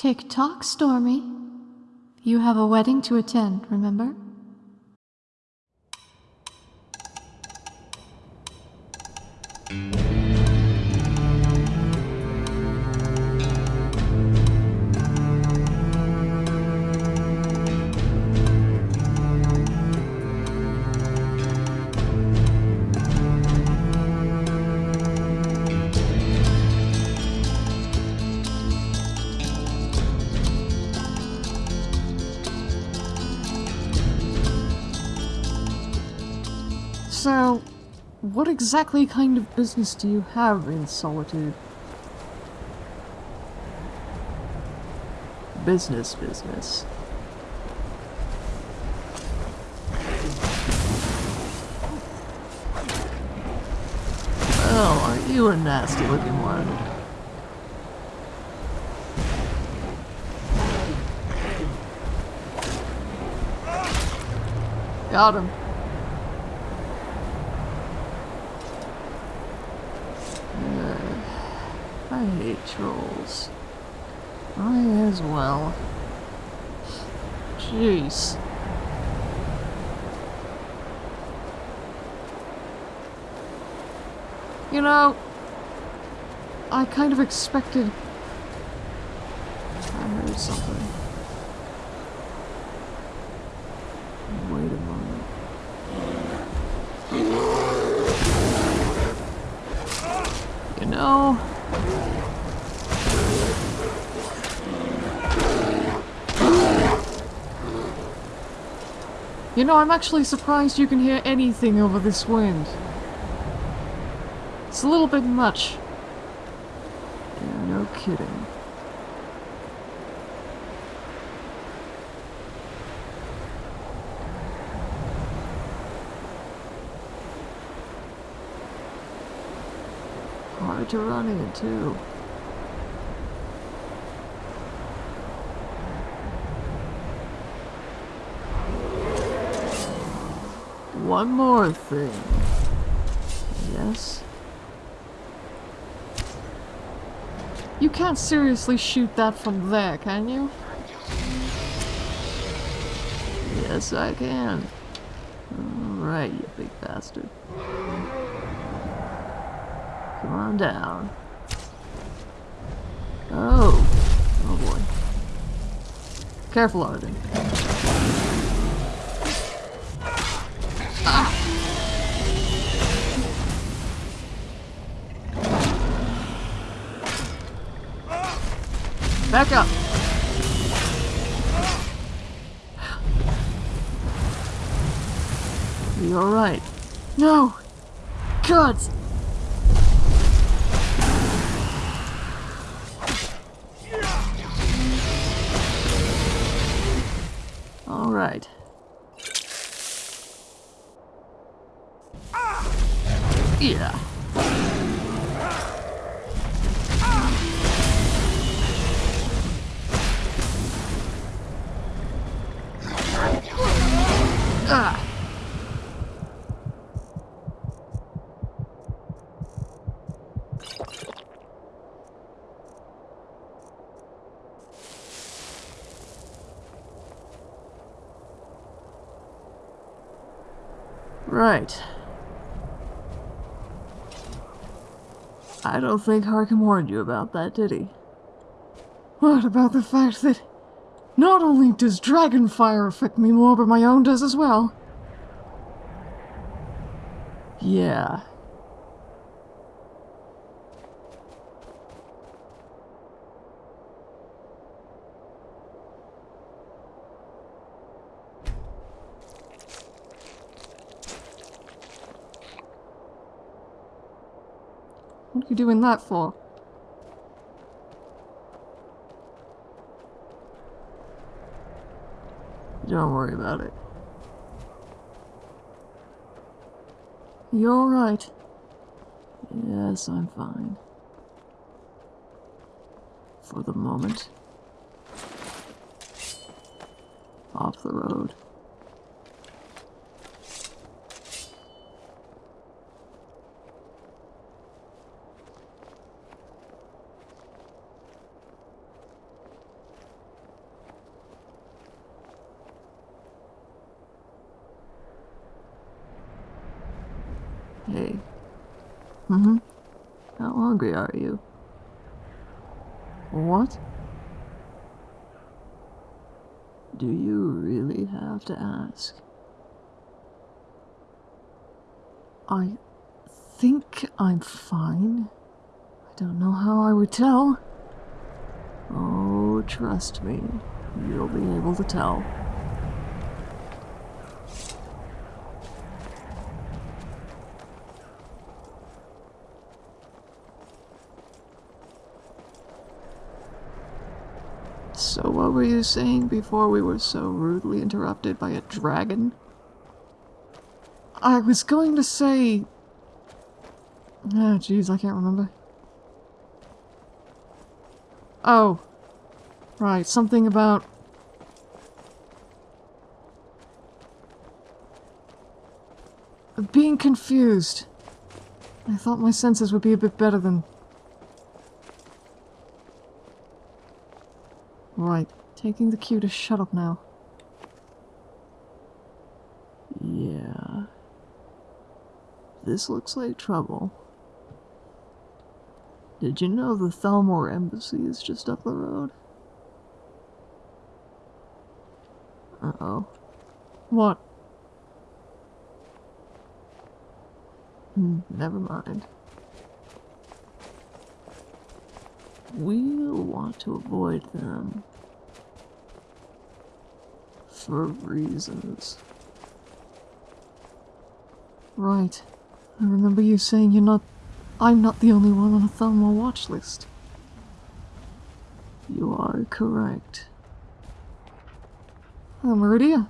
Tick tock, Stormy. You have a wedding to attend, remember? So, what exactly kind of business do you have in Solitude? Business, business. Oh, aren't you a nasty looking one? Got him. I hate trolls. I as well. Jeez. You know, I kind of expected... I heard something. Wait a moment. You know... You know, I'm actually surprised you can hear anything over this wind. It's a little bit much. Yeah, no kidding. Hard to run into. One more thing. Yes? You can't seriously shoot that from there, can you? Yes, I can. Alright, you big bastard. Come on down. Oh. Oh boy. Careful, Arden. Back up. You're alright? No! God! Right. I don't think Harkin warned you about that, did he? What about the fact that not only does dragon fire affect me more, but my own does as well? Yeah. You doing that for? Don't worry about it. You're right. Yes, I'm fine. For the moment. Off the road. Hey, Mm-hmm. how hungry are you? What? Do you really have to ask? I think I'm fine. I don't know how I would tell. Oh, trust me, you'll be able to tell. So what were you saying before we were so rudely interrupted by a dragon? I was going to say... Oh, jeez, I can't remember. Oh. Right, something about... Being confused. I thought my senses would be a bit better than... Right, taking the cue to shut up now. Yeah. This looks like trouble. Did you know the Thalmor Embassy is just up the road? Uh-oh. What? Hmm, Never mind. We'll want to avoid them. For reasons. Right. I remember you saying you're not... I'm not the only one on a Thalmor watch list. You are correct. Oh, Meridia.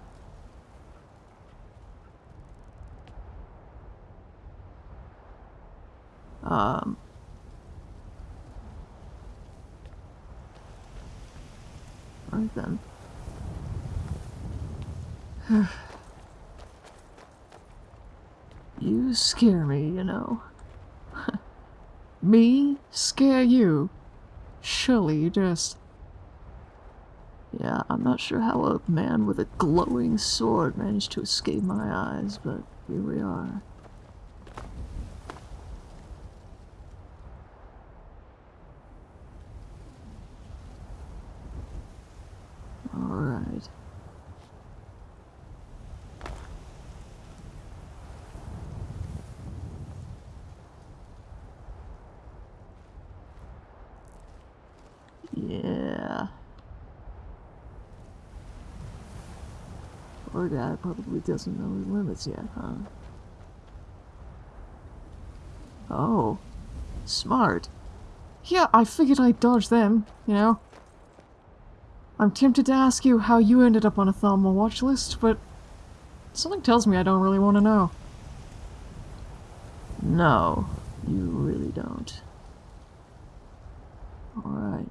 Um. Right then. you scare me, you know. Me? Scare you? Surely you just... Yeah, I'm not sure how a man with a glowing sword managed to escape my eyes, but here we are. Alright. Yeah. Guy probably doesn't know his limits yet, huh? Oh. Smart. Yeah, I figured I'd dodge them, you know? I'm tempted to ask you how you ended up on a Thalmor watch list, but something tells me I don't really want to know. No, you really don't. Alright.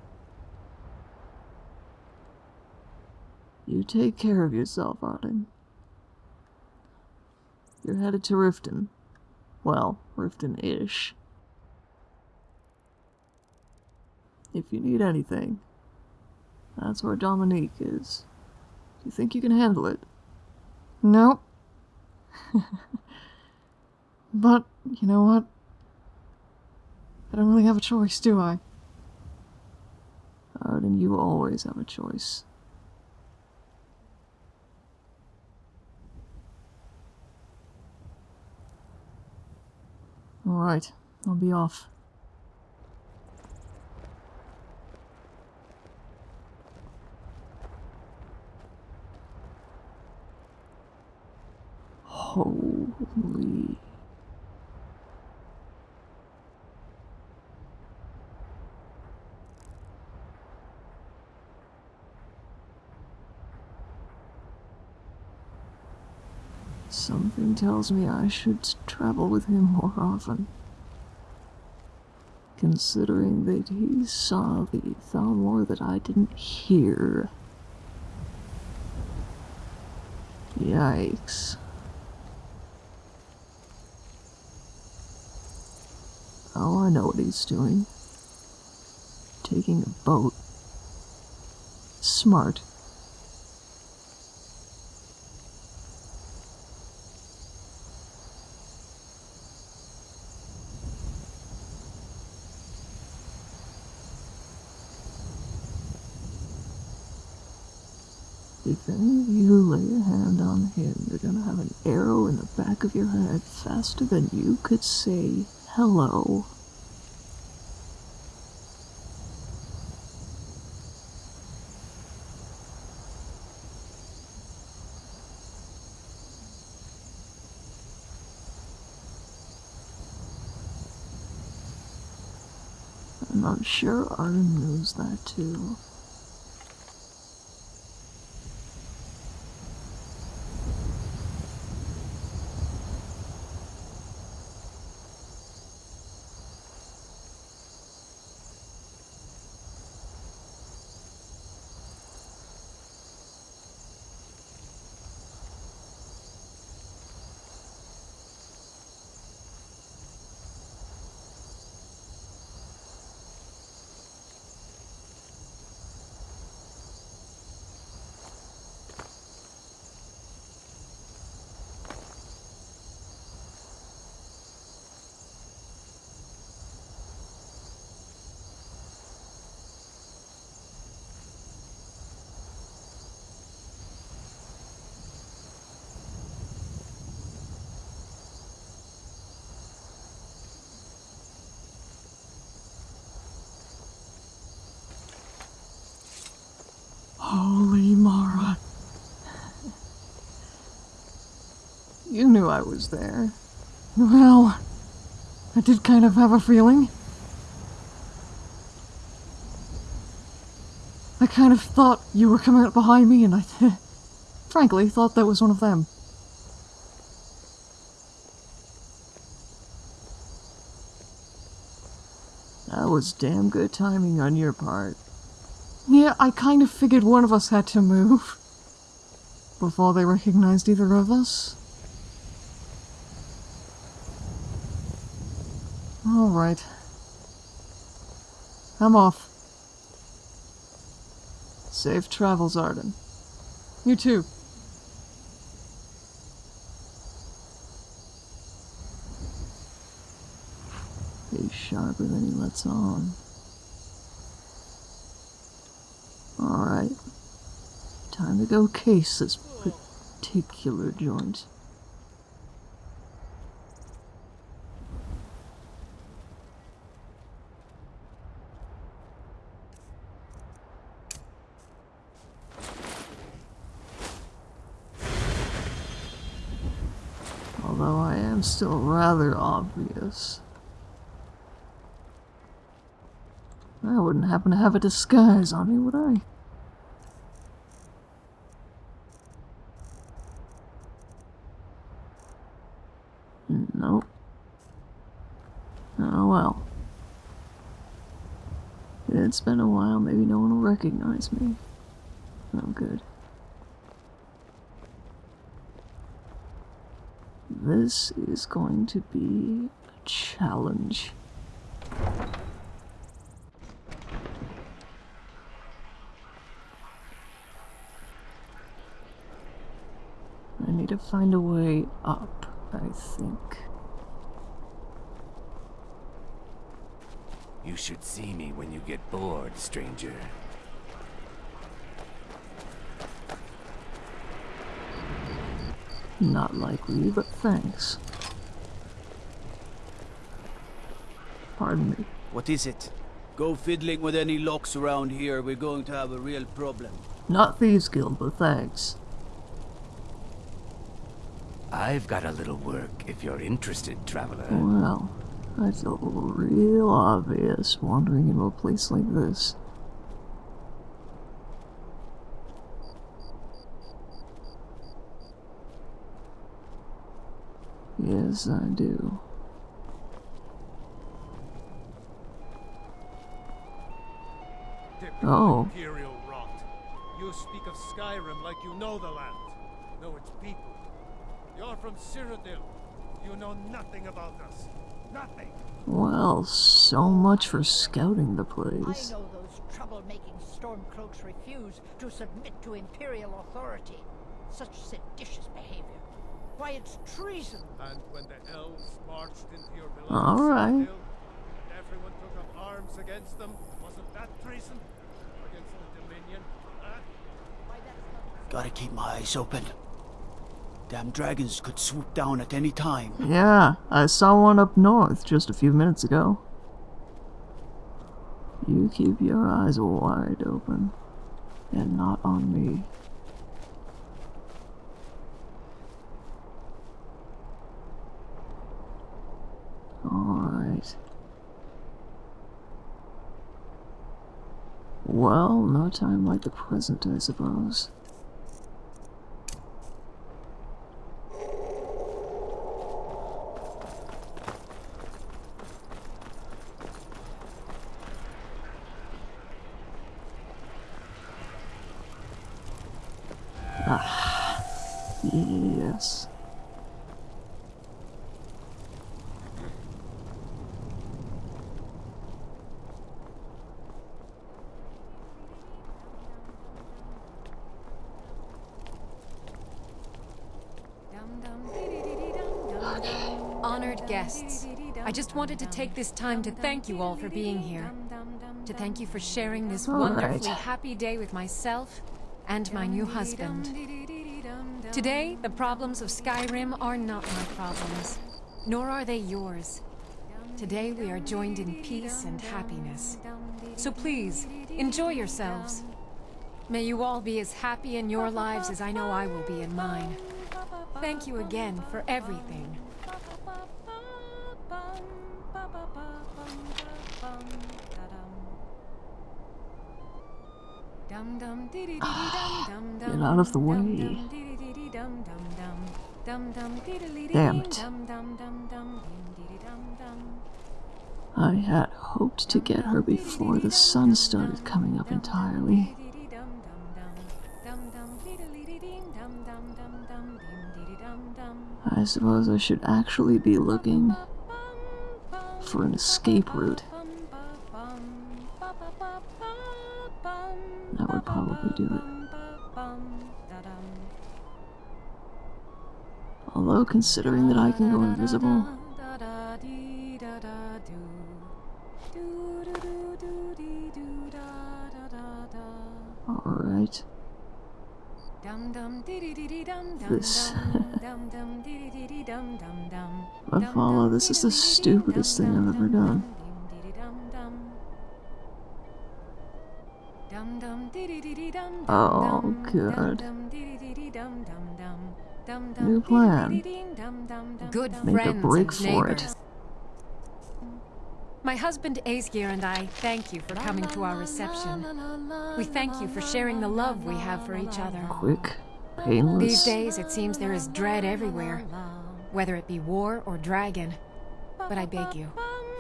You take care of yourself, Arden. You're headed to Riften. Well, Riften-ish. If you need anything, that's where Dominique is. Do you think you can handle it? Nope. but, you know what? I don't really have a choice, do I? Arden, you always have a choice. Alright, I'll be off. Holy. Something tells me I should travel with him more often. Considering that he saw the Thalmor that I didn't hear. Yikes. Oh, I know what he's doing. Taking a boat. Smart. If any of you lay a hand on him, you're gonna have an arrow in the back of your head faster than you could say hello. I'm sure Arden knows that too. Holy Mara. You knew I was there. Well, I did kind of have a feeling. I kind of thought you were coming up behind me, and I, frankly, thought that was one of them. That was damn good timing on your part. Yeah, I kind of figured one of us had to move before they recognized either of us. Alright. I'm off. Safe travels, Arden. You too. He's sharper than he lets on. Alright. Time to go case this particular joint. Although I am still rather obvious. I wouldn't happen to have a disguise on me, would I? Nope. Oh well. It's been a while, maybe no one will recognize me. Oh, good. This is going to be a challenge. I need to find a way up, I think. You should see me when you get bored, stranger. Not likely, but thanks. Pardon me. What is it? Go fiddling with any locks around here, we're going to have a real problem. Not Thieves Guild, but thanks. I've got a little work if you're interested, traveler. Well, that's a little real obvious wandering into a place like this. Yes, I do. Oh. Imperial rot. You speak of Skyrim like you know the land, know its people. You're from Cyrodiil. You know nothing about us. Nothing. Well, so much for scouting the I place. know those trouble-making stormcloaks refuse to submit to Imperial authority. Such seditious behavior. Why, it's treason. And when the elves marched into your beloved All right. Cyrodiil, and everyone took up arms against them, wasn't that treason? Against the Dominion? Huh? Why, that's not Gotta keep my eyes open. Damn dragons could swoop down at any time. Yeah, I saw one up north just a few minutes ago. You keep your eyes wide open, and not on me. Alright. Well, no time like the present, I suppose. Ah, yes. Honored guests, I just wanted to take this time to thank you all for being here. To thank you for sharing this All right. wonderfully happy day with myself and my new husband. Today, the problems of Skyrim are not my problems, nor are they yours. Today, we are joined in peace and happiness. So please, enjoy yourselves. May you all be as happy in your lives as I know I will be in mine. Thank you again for everything. Get out of the way. Damn it. I had hoped to get her before the sun started coming up entirely. I suppose I should actually be looking for an escape route. That would probably do it. Although, considering that I can go invisible, alright. This. But follow, this is the stupidest thing I've ever done. Oh, good. New plan. Good Make a break and for it. My husband Asgeir and I thank you for coming to our reception. We thank you for sharing the love we have for each other. Quick, painless. These days, it seems there is dread everywhere, whether it be war or dragon. But I beg you,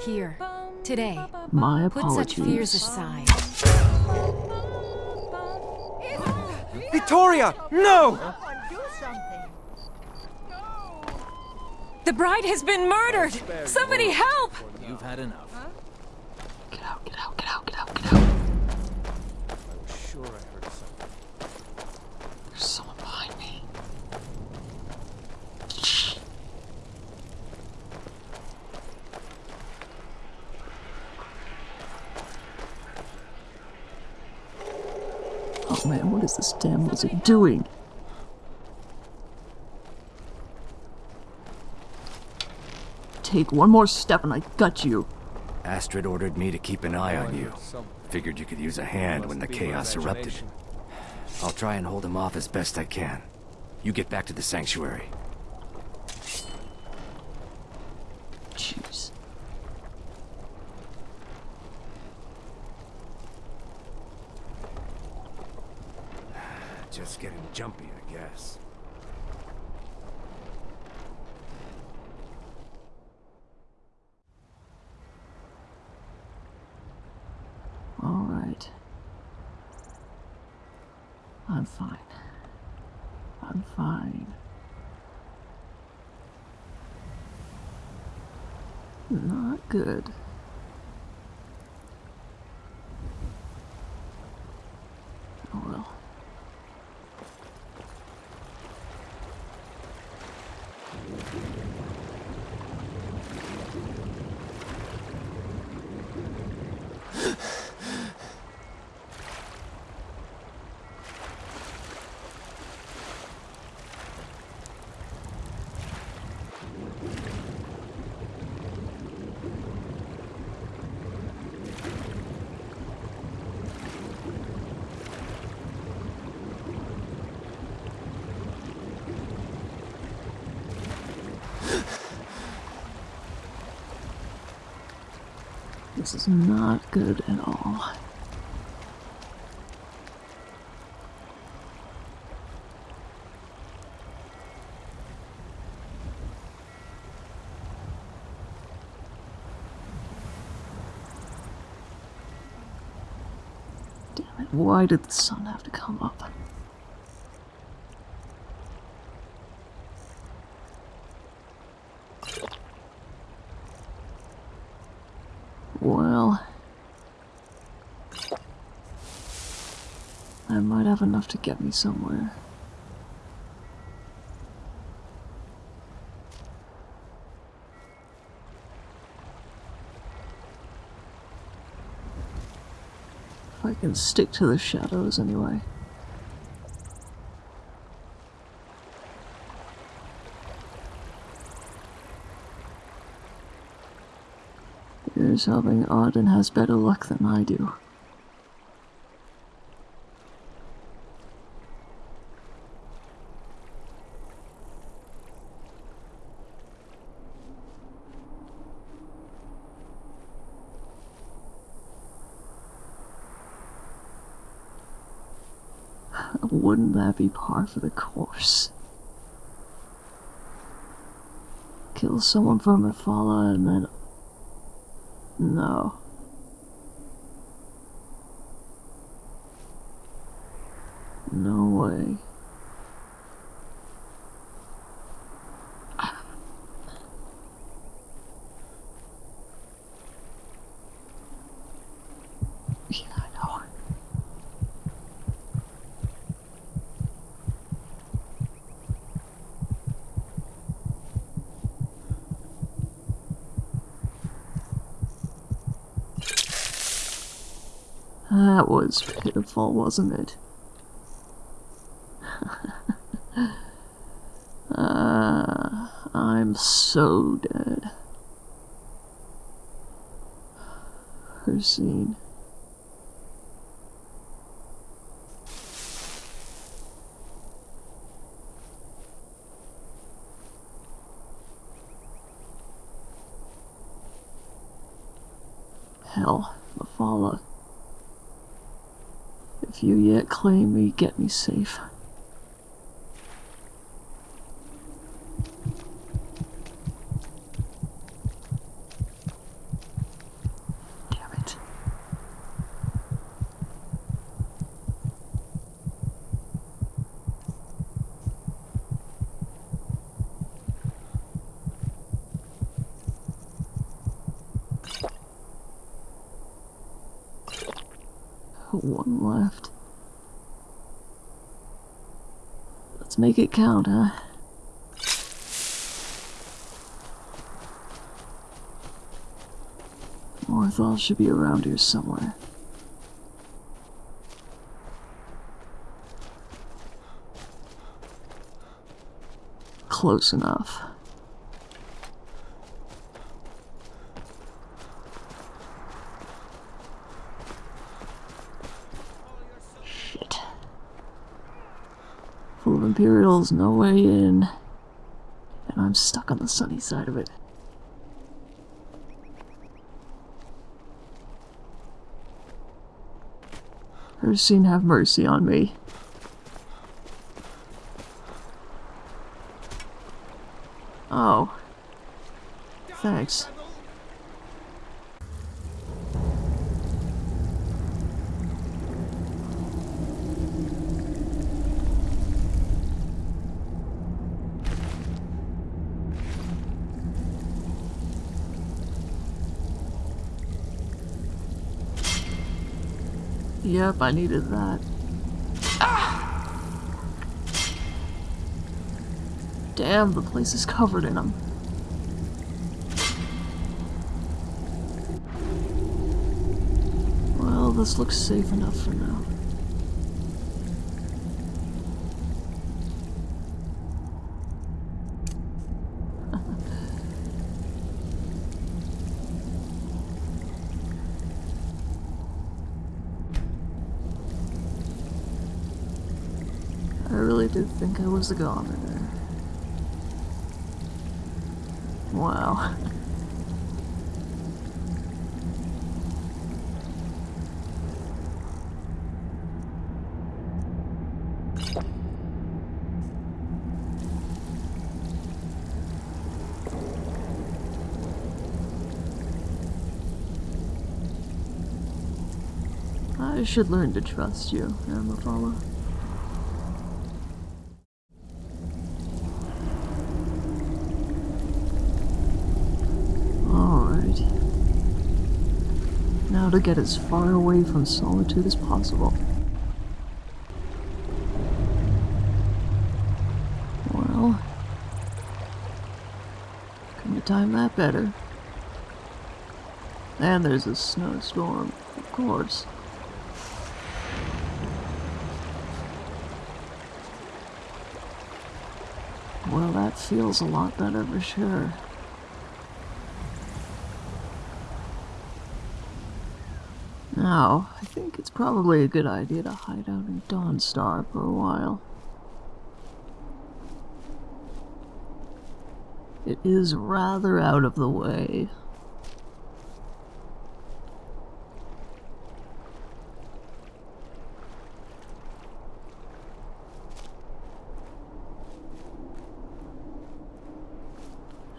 here, today, My put such fears aside. Vittoria! No! Someone do something. The bride has been murdered! Somebody help! You've had enough. Get out, get out, get out, get out, get out. I was sure I heard something. There's someone behind me. Oh man, what is this damn lizard doing? Take one more step and I gut you. Astrid ordered me to keep an eye on you. Figured you could use a hand when the chaos erupted. I'll try and hold him off as best I can. You get back to the sanctuary. Jeez. Just getting jumpy, I guess. Alright. I'm fine. I'm fine. Not good. Oh well. This is not good at all. Damn it, why did the sun have to come up? Well, I might have enough to get me somewhere. If I can stick to the shadows anyway. Here's hoping Arden has better luck than I do. Wouldn't be par for the course? Kill someone from Mephala and then no. No way. Yeah, I know. Was pitiful, wasn't it? uh, I'm so dead. Her scene. Hell, Mephala. If you yet claim me, get me safe. Damn it. One left. Let's make it count, huh? Morthal should be around here somewhere. Close enough. Imperials, no way in. And I'm stuck on the sunny side of it. Ursine, have mercy on me. Oh. Thanks. Yep, I needed that. Damn, the place is covered in them. Well, this looks safe enough for now. was the governor. Wow. I should learn to trust you, Amafala. Now to get as far away from solitude as possible. Well, couldn't have timed that better. And there's a snowstorm, of course. Well, that feels a lot better for sure. Now, I think it's probably a good idea to hide out in Dawnstar for a while. It is rather out of the way.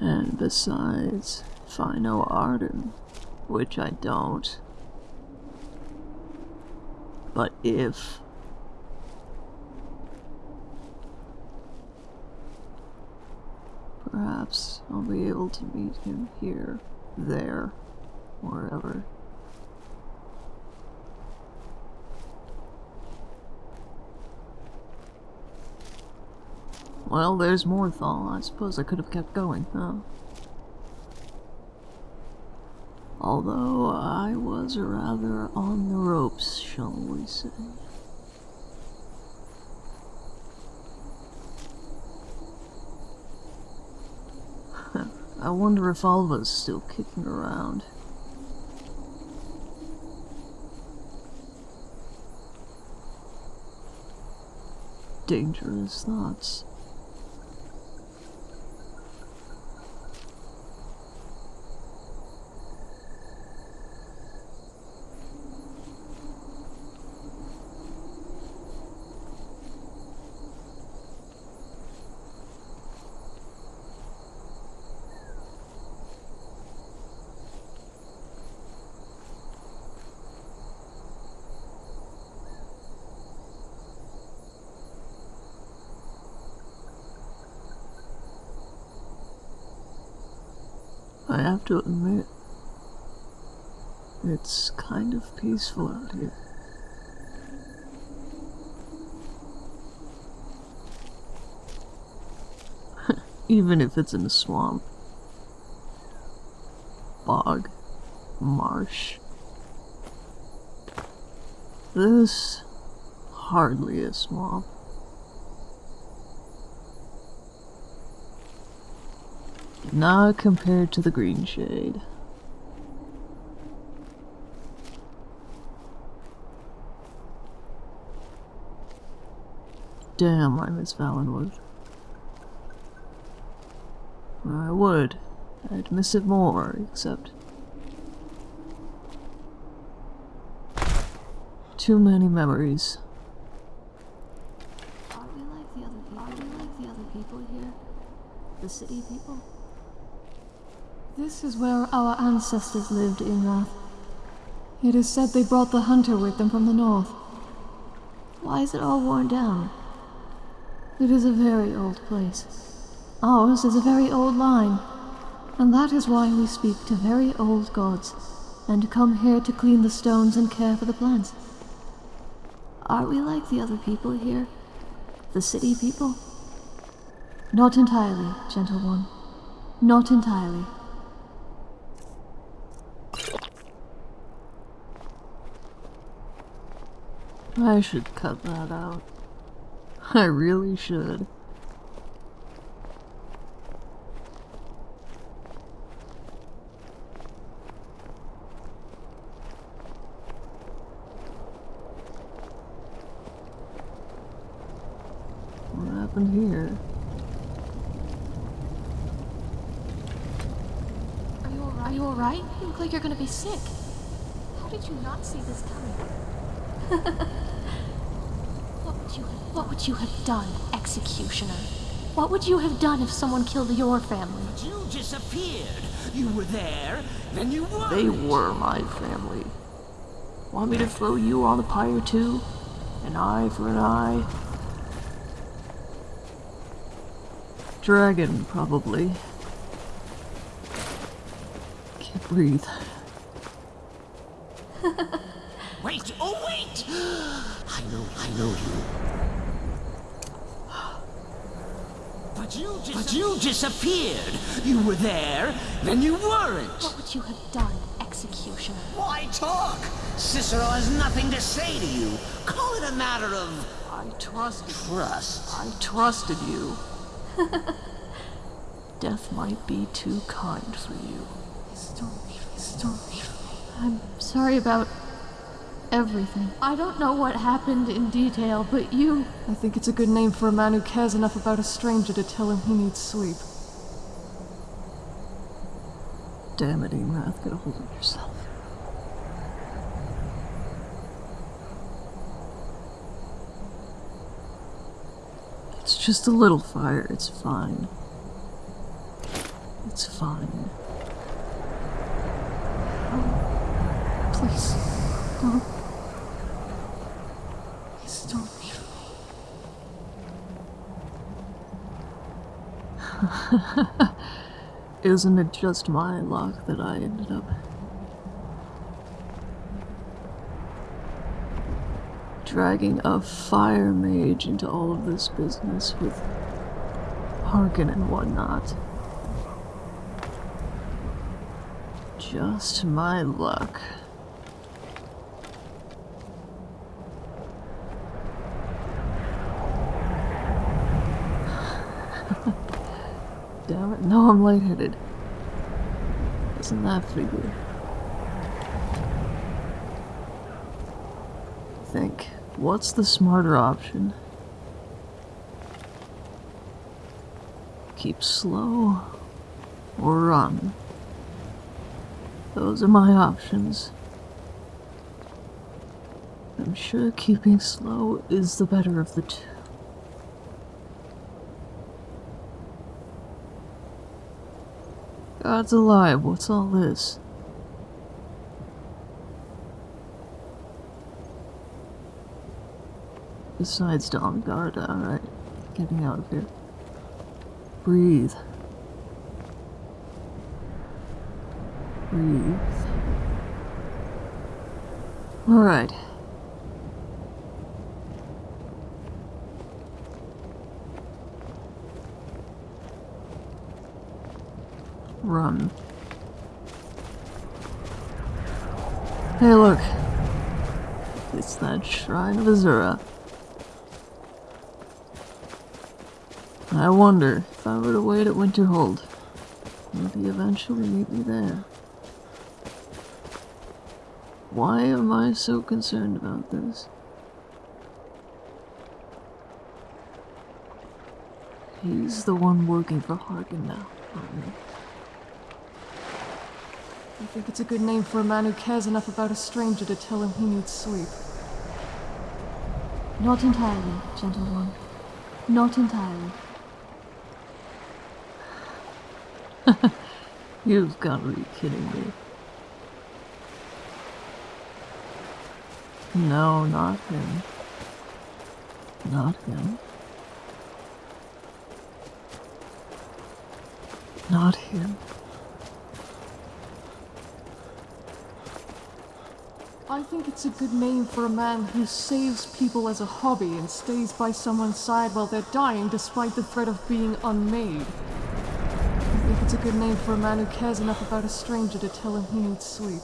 And besides, if I know Arden, which I don't, but if perhaps I'll be able to meet him here, there, wherever. Well, there's more Morthal. I suppose I could have kept going, huh? Although I was rather on the ropes, shall we say. I wonder if Alva's still kicking around. Dangerous thoughts. I have to admit, it's kind of peaceful out here. Even if it's in a swamp, bog, marsh. This hardly a swamp. Not compared to the green shade. Damn, I miss Valenwood. I would. I'd miss it more, except... Too many memories. Are we like the other people? Are we like the other people here? The city people? This is where our ancestors lived, Ingrath. It is said they brought the hunter with them from the north. Why is it all worn down? It is a very old place. Ours is a very old line, and that is why we speak to very old gods, and come here to clean the stones and care for the plants. Are we like the other people here? The city people? Not entirely, gentle one. Not entirely. I should cut that out. I really should. What happened here? Are you alright? Are you alright? You look like you're gonna be sick. How did you not see this coming? what would you have What would you have done, executioner? What would you have done if someone killed your family? You disappeared. You were there, then you were. They were my family. Want me to throw you on the pyre too? An eye for an eye? Dragon, probably. Can't breathe. Wait, oh wait! I know, I know you. But you, dis- but you disappeared. You were there, then you weren't. What would you have done, Executioner? Why talk? Cicero has nothing to say to you. Call it a matter of I trusted trust. I trusted you. Death might be too kind for you. I'm sorry about everything. I don't know what happened in detail, but you. I think it's a good name for a man who cares enough about a stranger to tell him he needs sleep. Damn it, Amrath, get a hold of yourself. It's just a little fire, it's fine. It's fine. Please, don't. Please don't leave Isn't it just my luck that I ended up dragging a fire mage into all of this business with Harkin and whatnot? Just my luck. Damn it, no, I'm lightheaded. Isn't that figure? Think, what's the smarter option? Keep slow or run? Those are my options. I'm sure keeping slow is the better of the two. God's alive, what's all this? Besides Dom Garda, alright. Uh, getting out of here. Breathe. Breathe. Alright. Run. Hey, look. It's that Shrine of Azura. I wonder if I were to wait at Winterhold, he eventually meet me there? Why am I so concerned about this? He's the one working for Harkin now, aren't he? I think it's a good name for a man who cares enough about a stranger to tell him he needs sleep. Not entirely, gentle one. Not entirely. You've got to be kidding me. No, not him. Not him. Not him. I think it's a good name for a man who saves people as a hobby and stays by someone's side while they're dying despite the threat of being unmade. I think it's a good name for a man who cares enough about a stranger to tell him he needs sleep.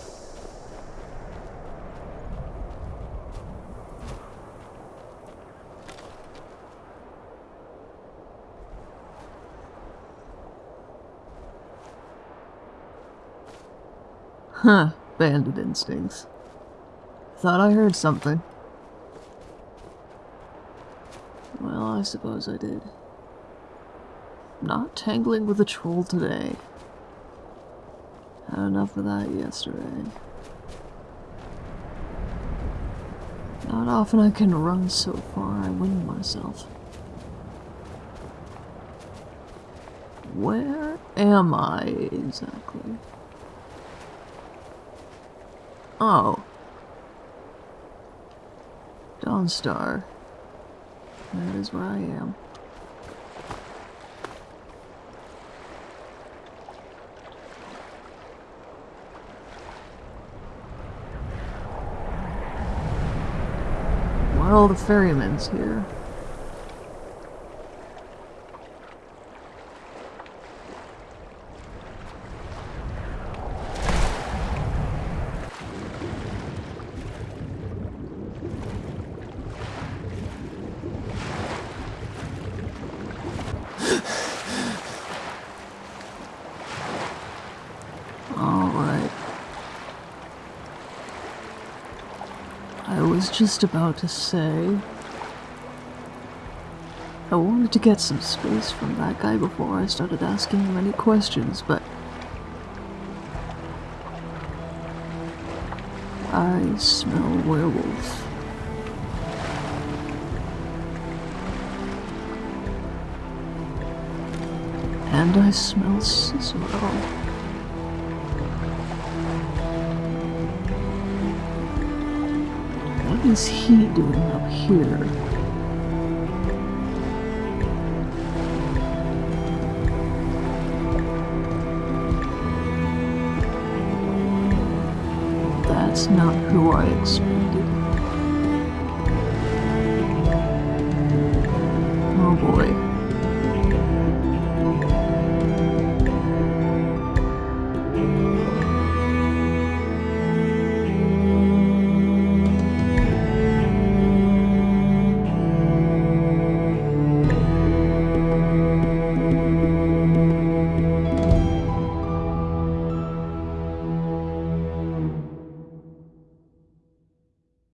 Huh, bandit instincts. Thought I heard something. Well, I suppose I did. Not tangling with a troll today. Had enough of that yesterday. Not often I can run so far I win myself. Where am I exactly? Oh. Dawnstar. That is where I am. Why are all the ferrymen's here? Alright. I was just about to say. I wanted to get some space from that guy before I started asking him any questions, but. I smell werewolf. And I smell Cicero. Is he doing up here? That's not who I expected. Oh boy.